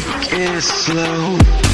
It's slow.